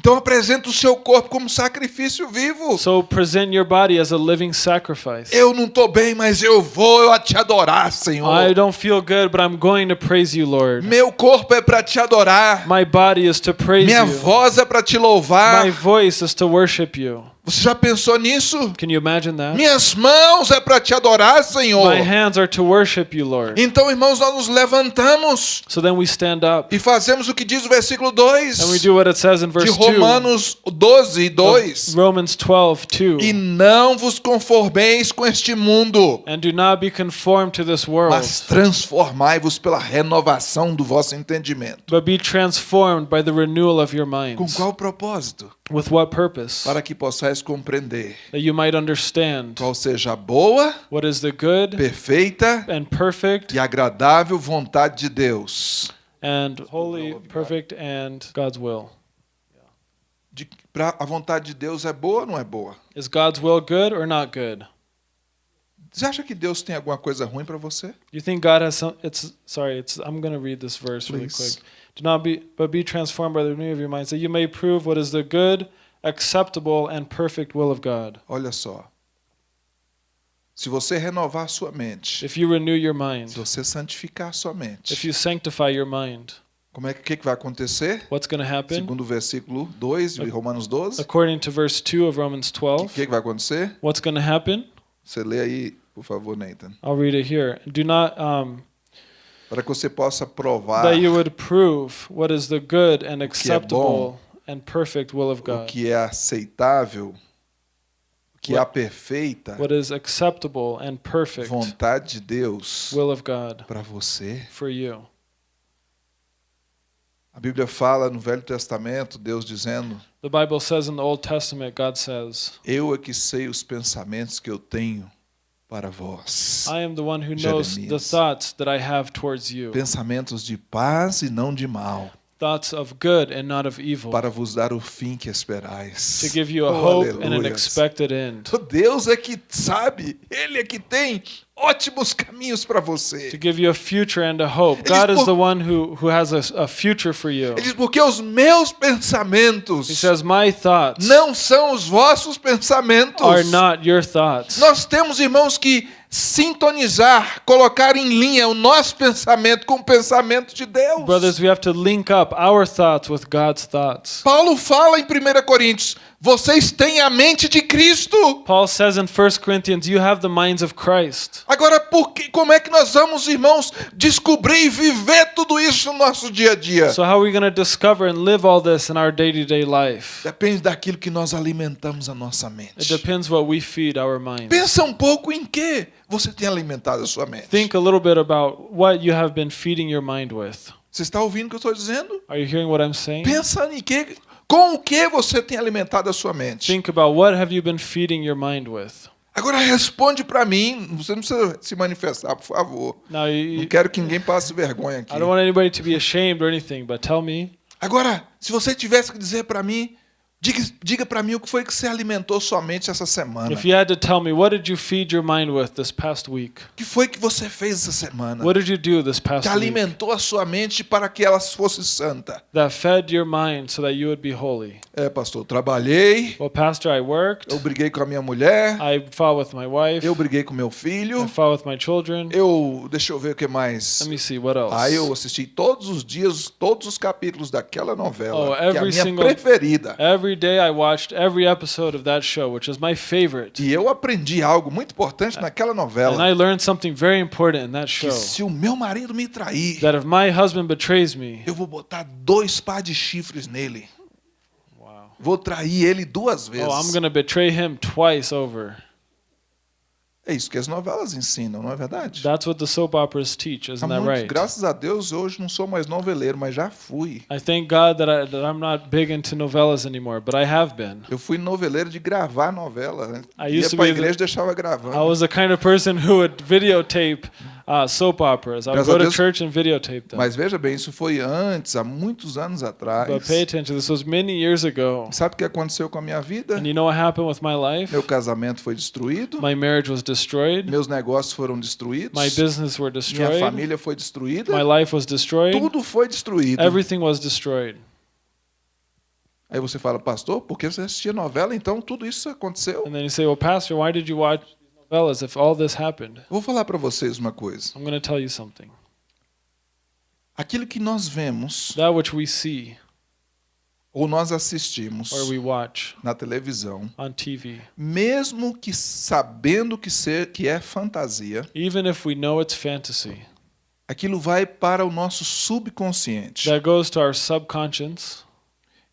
Então apresenta o seu corpo como sacrifício vivo. So present your body as a living sacrifice. Eu não estou bem, mas eu vou te adorar, Senhor. I don't feel good, but I'm going to praise you, Lord. Meu corpo é para te adorar. My body is to praise Minha you. voz é para te louvar. My voice is to worship you. Você já pensou nisso? Can you imagine that? Minhas mãos é para te adorar, Senhor. My hands are to worship you, Lord. Então, irmãos, nós nos levantamos So then we stand up e fazemos o que diz o versículo 2 and we do what it says in de verse 2 Romanos 12, 2. of Romans 12, 2. E não vos conformeis com este mundo, And do not be conformed to this world, mas transformai-vos pela renovação do vosso entendimento. but be transformed by the renewal of your Com qual propósito? With what purpose? Para que possais compreender That you might understand qual seja a boa, what is the good perfeita and perfect e agradável vontade de Deus. and holy, perfect, and God's will. De, pra, a vontade de Deus é boa ou não é boa? Is God's will good or not good? Você acha que Deus tem alguma coisa ruim para você? You think God has some? It's sorry. It's I'm gonna read this verse really Please. quick. Do not be, but be transformed by the renewal of your mind, so you may prove what is the good, acceptable, and perfect will of God. Olha só. Se você renovar a sua mente, If you renew your mind, se você santificar a sua mente, if you sanctify your mind, como é que, que que vai acontecer? what's gonna happen? Segundo o versículo 2 de Romanos 12, o According to verse two of Romans que, 12, que que vai acontecer? what's gonna happen? Você lê aí, por favor, Nathan. I'll read it here. Do not um, Para que você possa provar that you would prove what is the good and é acceptable and perfect will of o God. que é aceitável, o que é a perfeita What is acceptable and perfect vontade de Deus will of God para você. for you. A Bíblia fala no Velho Testamento, Deus dizendo: The Bible says in the Old Testament, God says, Eu é que sei os pensamentos que eu tenho para vós. I am the one who knows the Jeremias. thoughts that I have towards you, Pensamentos de paz e não de mal, thoughts of good and not of evil, para vos dar o fim que esperais. to give you a Oh, hope and an expected end, O Deus é que sabe, Ele é que tem ótimos caminhos para to você. give you a future and a hope. Ele diz, God is "Por- the one who, who has a, a future for you. Ele diz, porque os meus pensamentos He says, My thoughts não são os vossos pensamentos. are not your thoughts. Nós temos, irmãos, que sintonizar, colocar em linha o nosso pensamento com o pensamento de Deus. Brothers, we have to link up our thoughts with God's thoughts. Paulo fala em 1 Coríntios: vocês têm a mente de Cristo. Paul says in 1 Corinthians, You have the minds of Christ. Agora, por que, como é que nós vamos, irmãos, descobrir e viver tudo isso no nosso dia a dia? So, how are we going to discover and live all this in our day to day life? Depende daquilo que nós alimentamos a nossa It mente. depends what we feed our minds. Pensa um pouco em que você tem alimentado a sua mente. Think a little bit about what you have been feeding your mind with. Você está ouvindo o que eu estou dizendo? Are you hearing what I'm saying? Pensa em que, com o que você tem alimentado a sua mente. Think about what have you been feeding your mind with. Agora responde para mim. Você não precisa se manifestar, por favor. Now, you, Não quero que ninguém passe vergonha aqui. I don't want anybody to be ashamed or anything, but tell me Agora, se você tivesse que dizer para mim, diga, diga para mim o que foi que você alimentou sua mente essa semana. if you had to tell me what did you feed your mind with this past week? O que foi que você fez essa semana? What did you do this past Que week alimentou a sua mente para que ela fosse santa. that fed your mind so that you would be holy? É, pastor, trabalhei, Well, Pastor, I worked. eu briguei com a minha mulher, I fought with my wife. eu briguei com meu I filho, fought with my children. eu, deixa eu ver o que mais. Let me see what else. Aí eu assisti todos os dias, todos os capítulos daquela novela, Oh, que é a minha single- preferida. Every day I watched every episode of that show, which is my favorite. E eu aprendi algo muito importante naquela And novela. I learned something very important in that Que show. se o meu marido me trair, That if my husband betrays me, eu vou botar dois par de chifres nele. wow. Vou trair ele duas vezes. Oh, I'm going to betray him twice over. É isso que as novelas ensinam, não é verdade? That's what the soap operas teach, isn't that right? Graças a Deus, hoje não sou mais noveleiro, mas já fui. I thank God that, I, that I'm not big into novellas anymore, but I have been. Eu fui noveleiro de gravar novela. Né? I Ia used to pra be the- igreja e deixava gravando. I was the kind of person who would videotape uh, soap operas. I would a go to Deus. church and videotape them. Mas veja bem, isso foi antes, há muitos anos atrás. But pay attention, this was many years ago. Sabe o que aconteceu com a minha vida? And you know what happened with my life? Meu casamento foi destruído, My marriage was destroyed. meus negócios foram destruídos, My business were minha destroyed. família foi destruída, My life was destroyed. tudo foi destruído. Everything was destroyed. Aí você fala, pastor, por que você assistia novela? Então tudo isso aconteceu. And then you say, Well, Pastor, why did you watch these novellas if all this happened? Vou falar para vocês uma coisa. I'm going to tell you something. Aquilo que nós vemos That which we see ou nós assistimos or we watch na televisão, on TV, mesmo que sabendo que, ser, que é fantasia, even if we know it's fantasy, aquilo vai para o nosso subconsciente that goes to our subconscious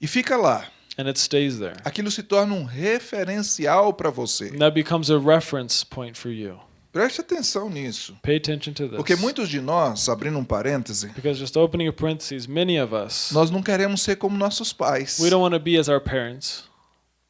e fica lá. and it stays there. Aquilo se torna um referencial para você. Preste atenção nisso. Pay attention to this. Porque muitos de nós, abrindo um parêntese, Because just opening a parentheses, many of us, nós não queremos ser como nossos pais. we don't want to be as our parents.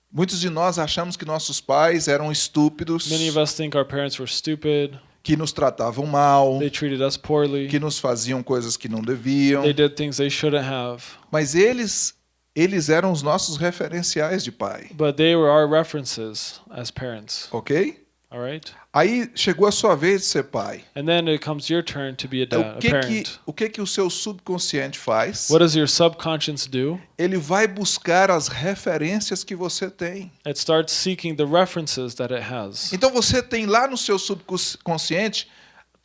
Muitos de nós achamos que nossos pais eram estúpidos, Many of us think our parents were stupid. que nos tratavam mal, They treated us poorly. que nos faziam coisas que não deviam. They did things they shouldn't have. Mas eles, eles eram os nossos referenciais de pai, But they were our references as parents. ok? All right? Aí chegou a sua vez de ser pai. And then it comes your turn to be a, dad, o a que que, parent. o que que o seu subconsciente faz? What does your subconscious do? Ele vai buscar as referências que você tem. It starts seeking the references that it has. Então você tem lá no seu subconsciente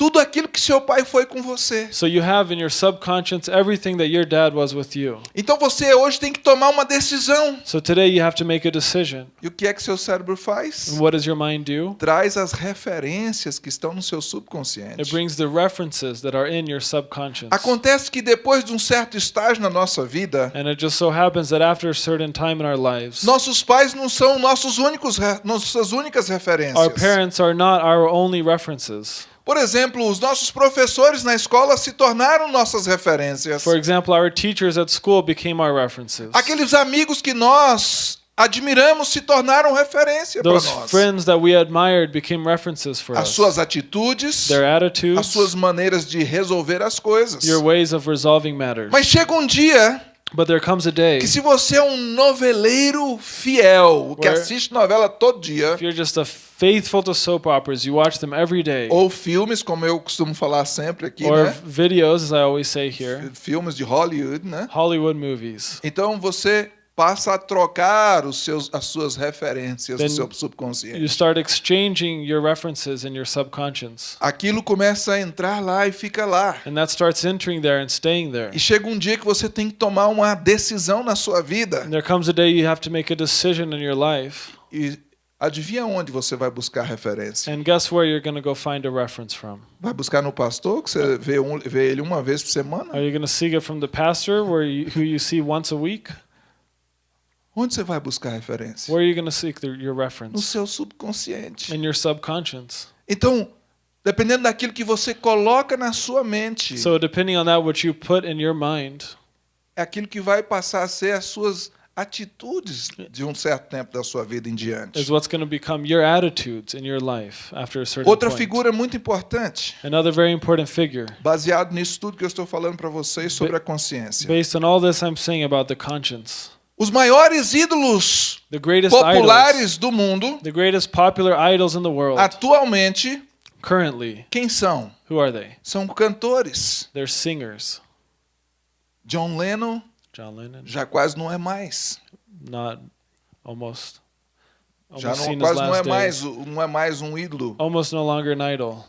tudo aquilo que seu pai foi com você. So you have in your subconscious everything that your dad was with you. Então você hoje tem que tomar uma decisão. So today you have to make a decision. E o que é que seu cérebro faz? And what does your mind do? Traz as referências que estão no seu It subconsciente. brings the references that are in your subconscious. Acontece que depois de um certo estágio na nossa vida, And it just so happens that after a certain time in our lives, nossos pais não são nossos únicos nossas únicas our referências. parents are not our only references. Por exemplo, os nossos professores na escola se tornaram nossas referências. For example, our teachers at school became our references. Aqueles amigos que nós admiramos se tornaram referência para Those nós. friends that we admired became references for As us. suas atitudes, Their as attitudes, suas maneiras de resolver as coisas. your ways of resolving matters. Mas chega um dia But there comes a day que se você é um noveleiro fiel, que assiste novela todo dia, if you're just a faithful to soap operas, you watch them every day, ou filmes, como eu costumo falar sempre aqui, or né? videos, as I always say here, Filmes de Hollywood, né? Hollywood movies. Então você passa a trocar os seus, as suas referências Then do seu You subconsciente. start exchanging your references in your subconscious. Aquilo começa a entrar lá e fica lá. And that starts entering there and staying there. E chega um dia que você tem que tomar uma decisão na sua vida. And there comes a day you have to make a decision in your life. E adivinha onde você vai buscar referência? And guess where you're going to go find a reference from? Vai buscar no pastor, que você vê, um, vê ele uma vez por semana? Are you going to seek it from the pastor where you, who you see once a week? Onde você vai buscar referência? Where are you going to seek the, your No reference? seu subconsciente. In your subconscious. Então, dependendo daquilo que você coloca na sua mente, So depending on that what you put in your mind é aquilo que vai passar a ser as suas atitudes de um certo tempo da sua vida em diante. is what's going to become your attitudes in your life after a certain Outra point. figura muito importante, Another very important figure. baseado nisso tudo que eu estou falando para vocês sobre a consciência. Based on all this I'm saying about the conscience. Os maiores ídolos idols, populares do mundo, the greatest popular idols in the world atualmente, currently, quem são? who are they? São cantores. They're singers. John Lennon John Lennon, já quase não é mais. not almost Já almost não, seen his quase não é mais, não é mais um ídolo. Almost no longer an idol.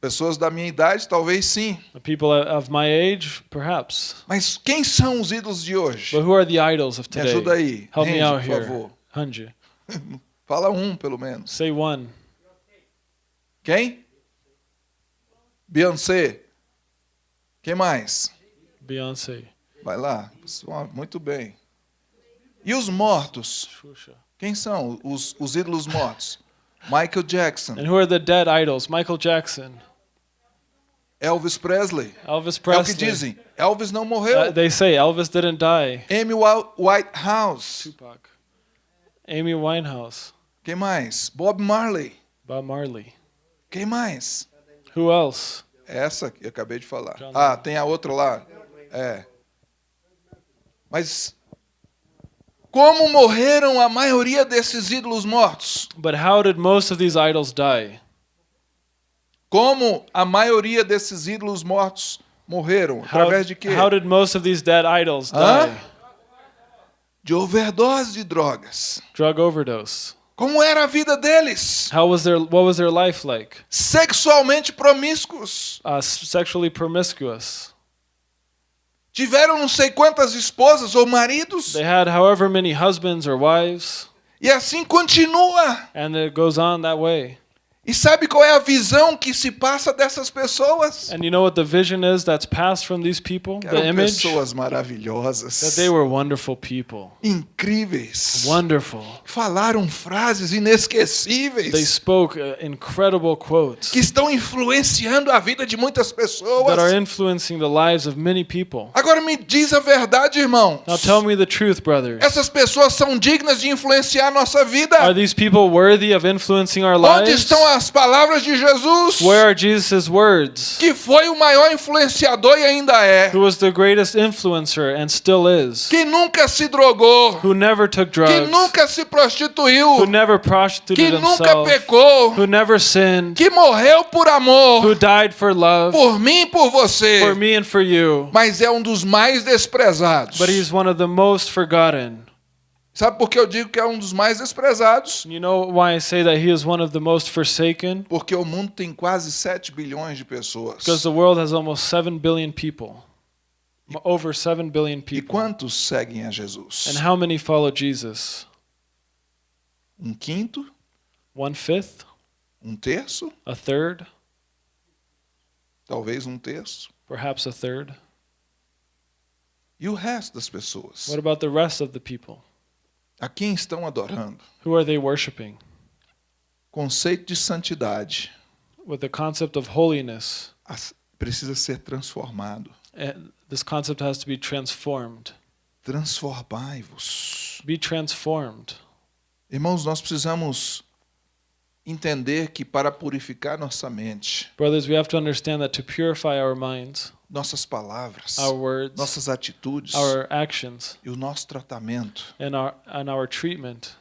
Pessoas da minha idade, talvez sim. People of my age, perhaps. Mas quem são os ídolos de hoje? But who are the idols of Me today? ajuda aí. Help me Randy, out por here. favor. Hanji. Fala um, pelo menos. Say one. Quem? Beyoncé. Quem mais? Beyonce. Vai lá. Muito bem. E os mortos? Quem são os, os ídolos mortos? Michael Jackson, And who are the dead idols? Michael Jackson, Elvis Presley. Elvis É o que Presley. dizem. Elvis não morreu. Uh, they say Elvis didn't die. Amy Whitehouse. Tupac. Amy Winehouse. Quem mais? Bob Marley. Bob Marley. Quem mais? Who else? Essa que eu acabei de falar. John Ah, tem a outra lá. É. Mas como morreram a maioria desses ídolos mortos? But how did most of these idols die? Como a maioria desses ídolos mortos morreram? How, Através de quê? how did most of these dead idols Hã? die? De overdose de drogas. Drug overdose. Como era a vida deles? How was their what was their life like? Sexualmente promíscuos. Uh, sexually promiscuous. Tiveram não sei quantas esposas ou maridos. They had however many husbands or wives, E assim continua. and it goes on that way. E sabe qual é a visão que se passa dessas pessoas? And you know what the vision is that's passed from these people? The Eram image pessoas maravilhosas, that they were wonderful people. incríveis, Wonderful. falaram frases They inesquecíveis spoke uh, incredible quotes que estão influenciando a vida de muitas that are pessoas. influencing the lives of many people. Agora me diz a verdade, irmão. Now tell me the truth, brothers. Essas pessoas são dignas de influenciar a nossa vida. Are these people worthy of influencing our Onde lives? estão as palavras de Jesus? Where are Jesus' words? Que foi o maior influenciador e ainda é. Who was the greatest influencer and still is? Que nunca se drogou. Who never took Que drugs? nunca se Who prostituiu. never Que prostituted nunca himself? pecou. Who never sinned? Que morreu por amor. Who died for love? Por mim e por você. For me and for you. Mas é um dos mais desprezados. But he's one of the most forgotten. Sabe por que eu digo que é um dos mais desprezados? You know why I say that he is one of the most forsaken? Porque o mundo tem quase 7 bilhões de pessoas. Because the world has almost 7 billion people. Over 7 billion E people. quantos seguem a Jesus? And how many follow Jesus? Um quinto? One fifth? Um terço? A third? Talvez um terço. Perhaps a third? E o resto das pessoas? What about the rest of the people? A quem estão adorando? Who are they worshiping? Conceito de santidade With the concept of holiness, precisa ser transformado. and this concept has to be transformed. Transformai-vos. Be transformed. Irmãos, nós precisamos entender que para purificar nossa mente, Brothers, we have to understand that to purify our minds, nossas palavras, our words, nossas atitudes our actions, e o nosso tratamento, and our and our treatment,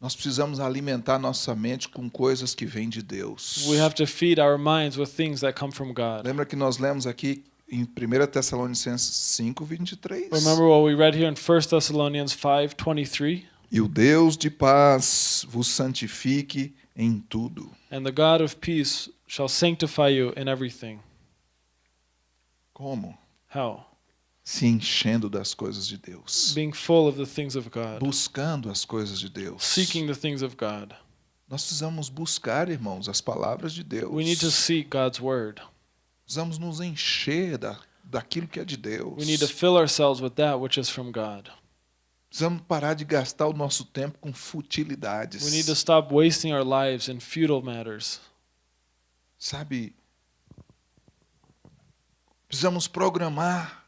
nós precisamos alimentar nossa mente com coisas que vêm de Deus. we have to feed our minds with things that come from God. Lembra que nós lemos aqui em 1 Tessalonicenses 5, 23? Remember what we read here in 1 Thessalonians 5:23, E o Deus de paz vos santifique em tudo. and the God of peace shall sanctify you in everything. Como? How? Se enchendo das coisas de Deus. Being full of the things of God, Buscando as coisas de Deus. seeking the things of God. Nós precisamos buscar, irmãos, as palavras de Deus. We need to seek God's word. Precisamos nos encher da, daquilo que é de Deus. We need to fill ourselves with that which is from God. Precisamos parar de gastar o nosso tempo com futilidades. We need to stop wasting our lives in futile matters. Sabe? Precisamos programar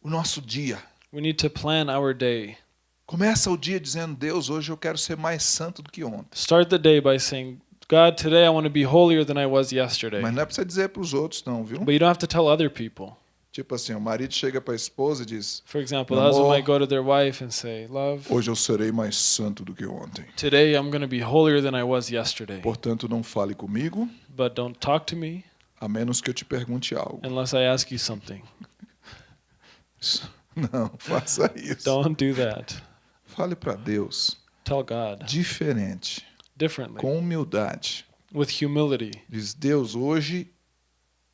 o nosso dia. We need to plan our day. Começa o dia dizendo: Deus, hoje eu quero ser mais santo do que ontem. Start the day by saying, God, today I want to be holier than I was yesterday. Mas não é para você dizer para os outros, não, viu? But you don't have to tell other people. Tipo assim, o marido chega para a esposa e diz: For example, the Amor. husband might go to their wife and say, Love, Hoje eu serei mais santo do que ontem. today I'm going to be holier than I was yesterday. Portanto, não fale comigo, But don't talk to me a menos que eu te pergunte algo. unless I ask you something. Não, faça isso. Don't do that. Fale para Deus Tell God diferente, differently, com humildade. with humility. Diz: Deus, hoje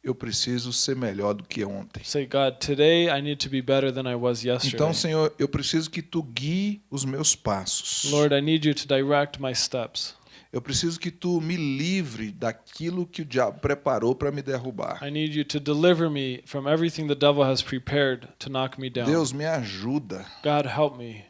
eu preciso ser melhor do que ontem. Say, God, today I need to be better than I was yesterday. Então, Senhor, eu preciso que tu guie os meus passos. Lord, I need you to direct my steps. Eu preciso que tu me livre daquilo que o diabo preparou para me derrubar. I need you to deliver me from everything the devil has prepared to knock me down. Deus, me ajuda. God, help me.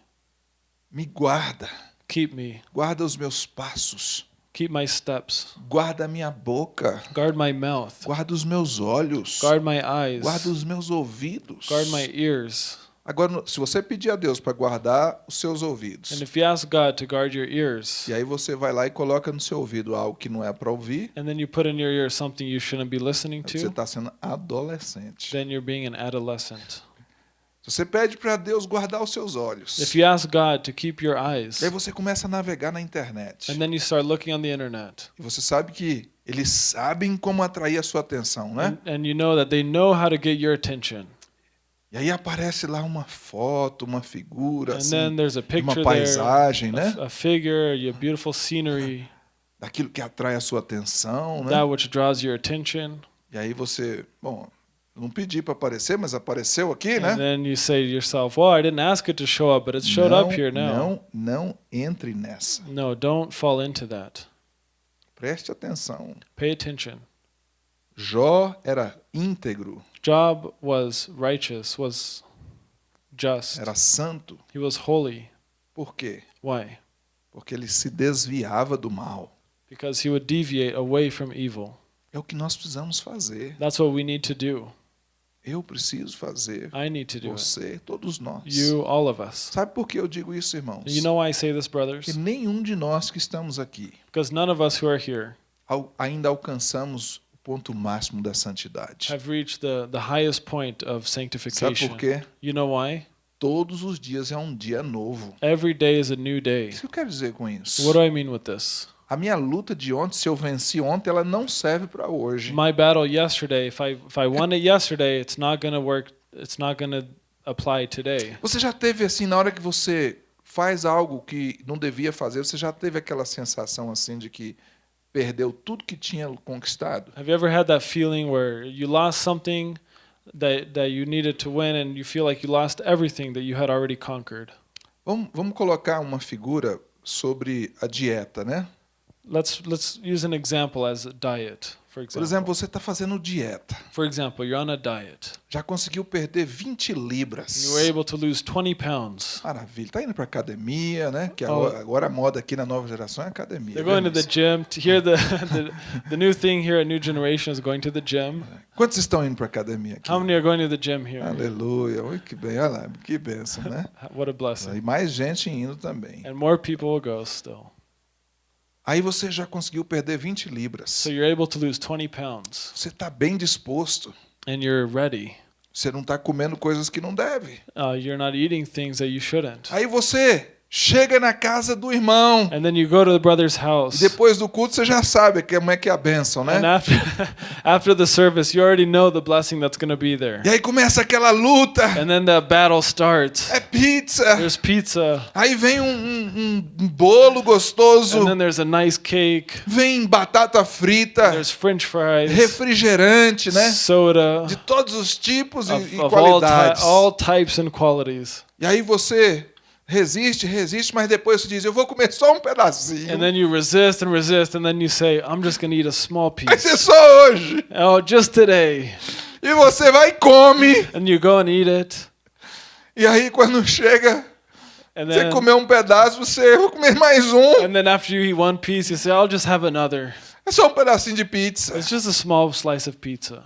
Me guarda. Keep me. Guarda os meus passos. Keep my steps. Guarda minha boca. Guard my mouth. Guarda os meus olhos. Guard my eyes. Guarda os meus ouvidos. Guard my ears. Agora, se você pedir a Deus para guardar os seus And ouvidos, if you ask God to guard your ears, e aí você vai lá e coloca no seu ouvido algo que não é para ouvir, and then you put in your ear something you shouldn't be listening você to, está sendo adolescente. then you're being an adolescent. Se você pede para Deus guardar os seus olhos, If you ask God to keep your eyes, aí você começa a navegar na internet. and then you start looking on the internet, E você sabe que eles sabem como atrair a sua atenção, né? and, and you know that they know how to get your attention. E aí aparece lá uma foto, uma figura, And assim, then there's a de uma picture there, paisagem, né? a, a figure, a beautiful scenery, Daquilo que atrai a sua atenção, né? that which draws your attention. E aí você, bom, não pedi para aparecer, mas apareceu aqui, And né? then you say to yourself, well, I didn't ask it to show up, but it showed não, up here now. não, não entre nessa. No, don't fall into that. Preste atenção. Pay attention. Jó era íntegro, Job was righteous, was just. era santo. He was holy. Por quê? Why? Porque ele se desviava do mal. Because he would deviate away from evil. É o que nós precisamos fazer. That's what we need to do. Eu preciso fazer. I need to do it. Você, todos nós. You, all of us. Sabe por que eu digo isso, irmãos? You know why I say this, brothers? Que nenhum de nós que estamos aqui Because none of us who are here ainda alcançamos ponto máximo da santidade. have reached the, the highest point of Sabe sanctification. por quê? You know why? Todos os dias é um dia novo. Every day is a new O day. que eu quero dizer com isso? What do I mean with this? A minha luta de ontem, se eu venci ontem, ela não serve para hoje. My battle yesterday, if I if I won it yesterday, it's not going to work. It's not going to apply today. Você já teve assim, na hora que você faz algo que não devia fazer, você já teve aquela sensação assim de que perdeu tudo que tinha conquistado? Have you ever had that feeling where you lost something that that you needed to win and you feel like you lost everything that you had already conquered? Vamos, vamos colocar uma figura sobre a dieta, né? let's let's use an example as a diet, Por example. exemplo, você está fazendo dieta. For example, you're on a diet. Já conseguiu perder 20 And libras. you were able to lose 20 pounds. Maravilha. Tá indo para academia, né? Que Oh. agora, agora a moda aqui na nova geração é academia. They're going to the gym. To hear the, the the new thing here at New Generation is going to the gym. Quantos estão indo para academia aqui? How many are going to the gym here? Aleluia. Oi, que bem. Olha lá, que bênção, né? What a blessing. E mais gente indo também. And more people will go still. Aí você já conseguiu perder 20 libras. So you're able to lose 20 pounds Você está bem disposto. and you're ready. Você não está comendo coisas que não deve. Uh, you're not eating things that you shouldn't. Aí você chega na casa do irmão. And then you go to the brother's E house. depois do culto você já sabe que- como é que é a bênção, né? And after after the service, you already know the blessing that's going to be there. E aí começa aquela luta. And then the battle starts. É pizza. There's pizza, Aí vem um, um- um bolo gostoso. and then there's a nice cake. Vem batata frita. There's French fries, Refrigerante, né? soda De todos os tipos e, of, e of all, qualidades. all types and qualities. E aí você resiste, resiste, mas depois você diz, eu vou comer só um pedacinho. And then you resist and resist, and then you say, "I'm just going to eat a small Vai ser piece." só hoje. Oh, just today. E você vai e come. And you go and eat it, E aí quando chega, and você then comeu um pedaço, você vai comer mais um. and then after you eat one piece, you say, "I'll just have another." É só um pedacinho de pizza. It's just a small slice of pizza.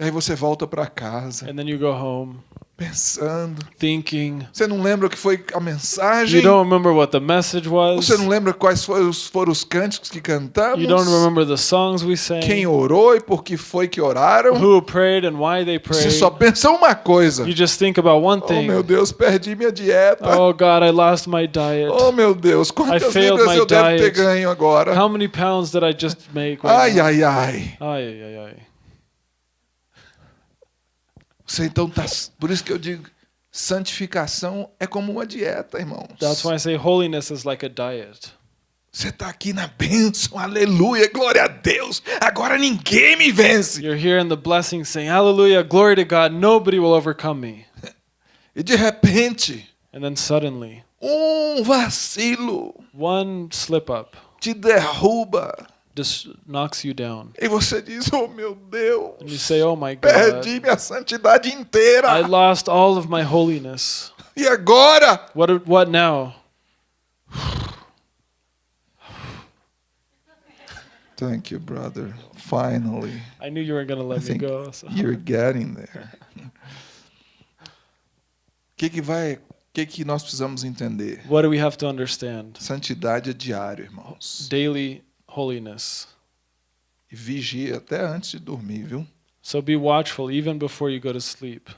E aí você volta para casa, And then you go home pensando. thinking. Você não lembra o que foi a mensagem? You don't remember what the message was. Você não lembra quais foram os, foram os cânticos que cantamos? You don't remember the songs we sang. Quem orou e por que foi que oraram? Who prayed and why they Você prayed. só pensa uma coisa. You just think about one Oh thing. meu Deus, perdi minha dieta. Oh God, I lost my diet. Oh meu Deus, quantas libras eu devo ter diet. ganho agora? How many pounds did I just make? Right Ai, ai, ai. Ai, ai, ai, ai. Você então tá. Por isso que eu digo, santificação é como uma dieta, irmãos. That's why I say holiness is like a diet. Você tá aqui na bênção, aleluia, glória a Deus. Agora ninguém me vence. You're here in the blessing saying, Hallelujah, glory to God, nobody will overcome me. E de repente, And then suddenly, um vacilo one slip up te derruba. Just knocks you down. E você diz: Oh meu Deus, And you say, Oh my perdi God, minha santidade inteira. I lost all of my holiness. E agora? What, what now? Thank you, brother. Finally, I knew you weren't going to I let me think go. So. you're getting there. O que que vai? O que que nós precisamos entender? What do we have to understand? Santidade é diário, irmãos. Daily holiness. E vigia até antes de dormir, viu? So be watchful even before you go to sleep.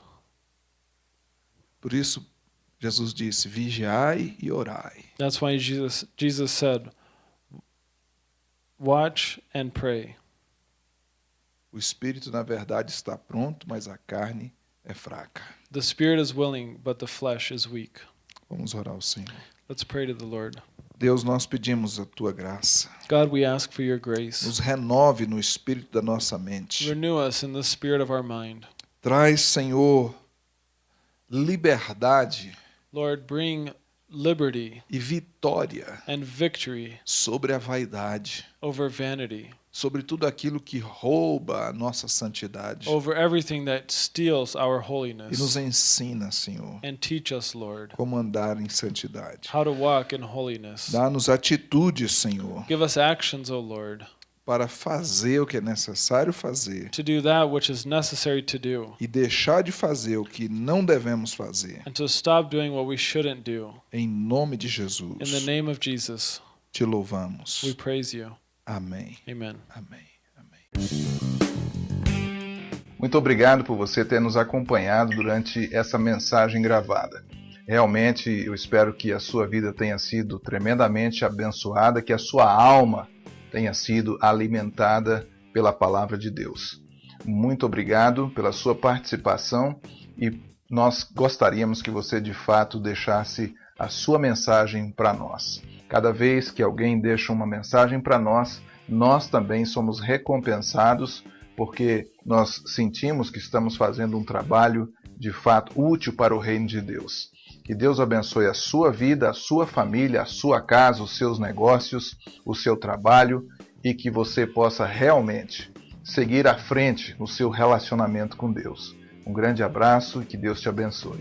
Por isso, Jesus disse: vigiai e orai. That's why Jesus Jesus said, "Watch and pray." O espírito, na verdade, está pronto, mas a carne é fraca. The spirit is willing, but the flesh is weak. Vamos orar ao Senhor. Let's pray to the Lord. Deus, nós pedimos a tua graça. God, we ask for your grace. Nos renove no espírito da nossa mente. Renew us in the spirit of our mind. Traz, Senhor, liberdade Lord, bring liberty e vitória and victory sobre a vaidade, over vanity, sobre tudo aquilo que rouba a nossa santidade. over everything that steals our E nos holiness. ensina, Senhor, And teach us, Lord, como andar em santidade. how to walk in holiness. Dá-nos atitudes, Senhor, Give us actions, O Lord, para fazer o que é necessário fazer to do that which is necessary to do, e deixar de fazer o que não devemos fazer. and to stop doing what we shouldn't do. Em nome de In the Jesus, name of Jesus, te louvamos. we praise you. Amém. Amen. Amém. Amém. Muito obrigado por você ter nos acompanhado durante essa mensagem gravada. Realmente eu espero que a sua vida tenha sido tremendamente abençoada, que a sua alma tenha sido alimentada pela palavra de Deus. Muito obrigado pela sua participação e nós gostaríamos que você de fato deixasse a sua mensagem para nós. Cada vez que alguém deixa uma mensagem para nós, nós também somos recompensados porque nós sentimos que estamos fazendo um trabalho de fato útil para o reino de Deus. Que Deus abençoe a sua vida, a sua família, a sua casa, os seus negócios, o seu trabalho e que você possa realmente seguir à frente no seu relacionamento com Deus. Um grande abraço e que Deus te abençoe.